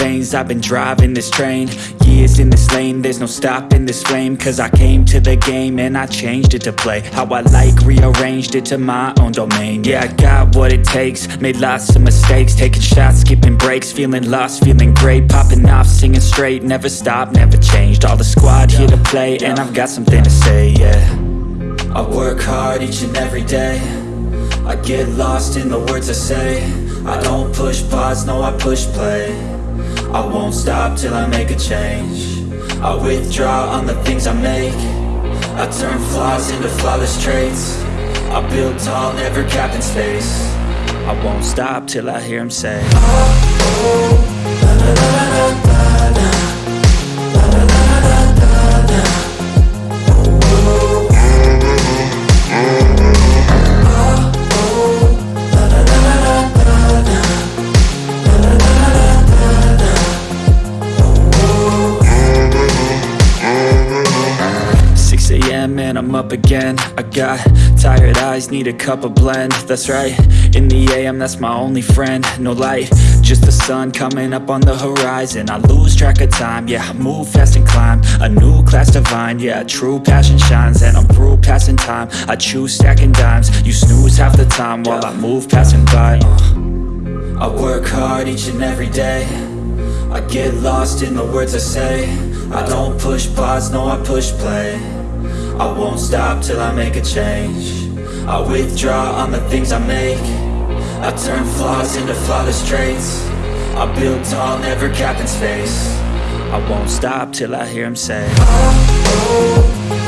lanes I've been driving this train. Years in this lane There's no stopping this flame. Cause I came to the game And I changed it to play How I like Rearranged it to my own domain. Yeah, I got what it takes Made lots of mistakes. Taking shots, skipping breaks Feeling lost, feeling great. Popping off, singing straight Never stopped, never changed. All the squad here to play And I've got something to say, yeah. I work hard each and every day. I get lost in the words I say. I don't push pause, no I push play I won't stop till I make a change I withdraw on the things I make I turn flaws into flawless traits I build tall, never capped in space I won't stop till I hear him say a.m. and I'm up again. I got tired eyes, need a cup of blend. That's right, in the AM that's my only friend. No light, just the sun coming up on the horizon. I lose track of time, yeah, I move fast and climb. A new class divine, yeah, true passion shines. And I'm through passing time, I choose stacking dimes. You snooze half the time while I move passing by. Uh. I work hard each and every day. I get lost in the words I say. I don't push pause, no I push play I won't stop till I make a change. I withdraw on the things I make. I turn flaws into flawless traits. I build tall, never capped in space. I won't stop till I hear him say oh, oh,